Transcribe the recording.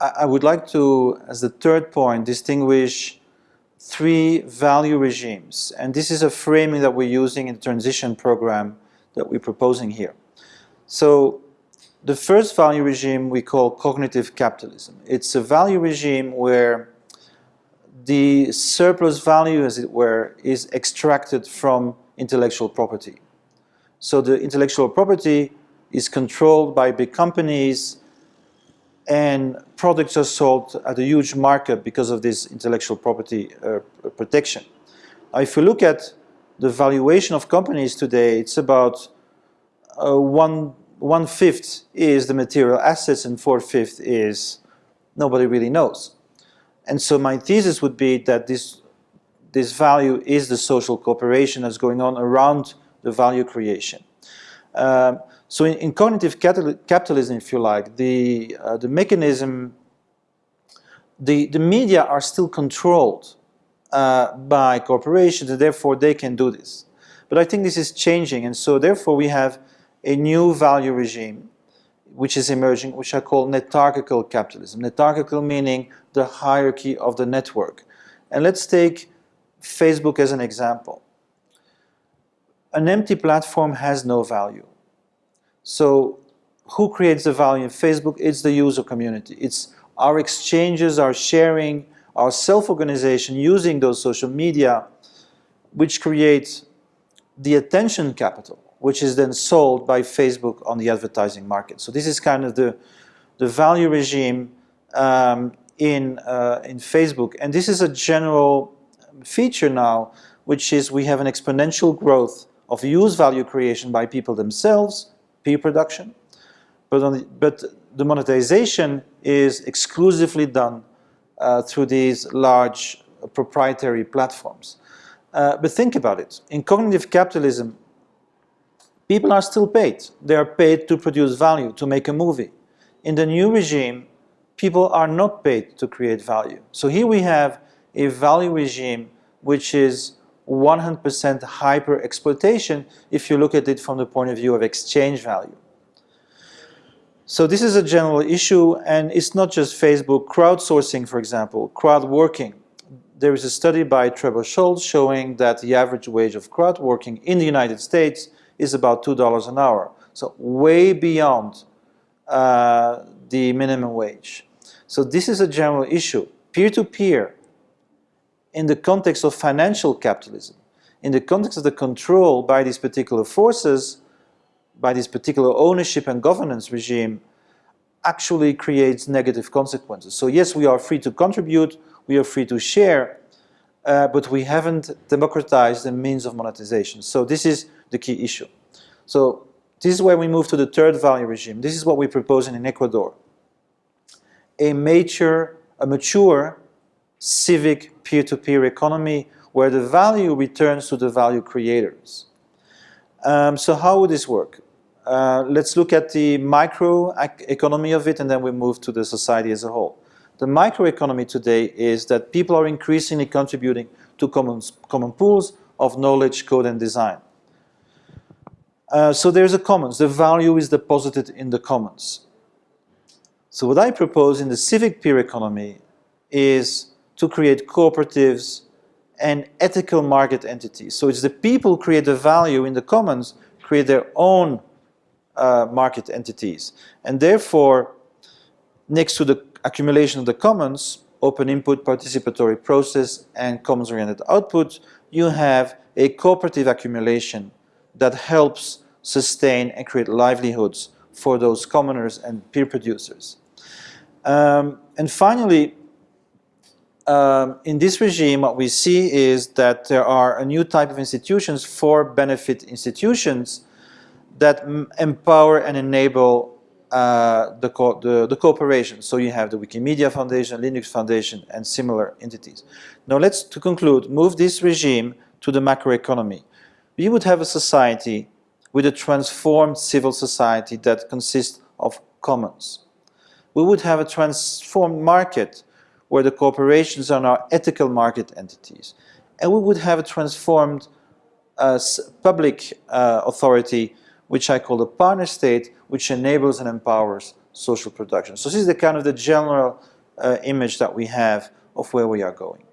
I, would like to, as the third point, distinguish three value regimes. And this is a framing that we're using in the transition program that we're proposing here. So the first value regime we call cognitive capitalism. It's a value regime where the surplus value, as it were, is extracted from intellectual property. So the intellectual property is controlled by big companies and products are sold at a huge markup because of this intellectual property uh, protection. Now, if you look at the valuation of companies today, it's about uh, one, one fifth is the material assets and four fifth is nobody really knows. And so my thesis would be that this, this value is the social cooperation that's going on around the value creation. Um, so in, in, cognitive capitalism, if you like, the, uh, the mechanism, the, the media are still controlled uh, by corporations and therefore they can do this. But I think this is changing and so therefore we have a new value regime which is emerging, which I call netarchical capitalism. Netarchical meaning the hierarchy of the network. And let's take Facebook as an example. An empty platform has no value. So who creates the value in Facebook? It's the user community. It's our exchanges, our sharing, our self-organization using those social media, which creates the attention capital which is then sold by Facebook on the advertising market. So this is kind of the, the value regime um, in, uh, in Facebook. And this is a general feature now, which is we have an exponential growth of use value creation by people themselves, peer production, but, the, but the monetization is exclusively done uh, through these large proprietary platforms. Uh, but think about it. In cognitive capitalism, people are still paid. They are paid to produce value, to make a movie. In the new regime, people are not paid to create value. So here we have a value regime which is 100% hyper exploitation if you look at it from the point of view of exchange value. So this is a general issue and it's not just Facebook. Crowdsourcing, for example, crowd working. There is a study by Trebor Scholz showing that the average wage of crowd working in the United States is about $2 an hour. So way beyond uh, the minimum wage. So this is a general issue. Peer-to-peer, -peer, in the context of financial capitalism, in the context of the control by these particular forces, by this particular ownership and governance regime, actually creates negative consequences. So yes, we are free to contribute, we are free to share, uh, but we haven't democratized the means of monetization. So this is the key issue. So this is where we move to the third value regime. This is what we propose in Ecuador. A mature, a mature civic peer-to-peer -peer economy where the value returns to the value creators. Um, so how would this work? Uh, let's look at the micro economy of it and then we move to the society as a whole. The microeconomy today is that people are increasingly contributing to common, common pools of knowledge, code and design. Uh, so there's a commons. The value is deposited in the commons. So what I propose in the civic peer economy is to create cooperatives and ethical market entities. So it's the people who create the value in the commons, create their own uh, market entities. And therefore, next to the accumulation of the commons, open input, participatory process, and commons-oriented output, you have a cooperative accumulation that helps sustain and create livelihoods for those commoners and peer producers. Um, and finally, um, in this regime, what we see is that there are a new type of institutions for benefit institutions that empower and enable uh, the, co the, the, cooperation. So you have the Wikimedia Foundation, Linux Foundation, and similar entities. Now let's, to conclude, move this regime to the macroeconomy. We would have a society with a transformed civil society that consists of commons. We would have a transformed market where the corporations are now ethical market entities. And we would have a transformed uh, public uh, authority, which I call the partner state, which enables and empowers social production. So this is the kind of the general uh, image that we have of where we are going.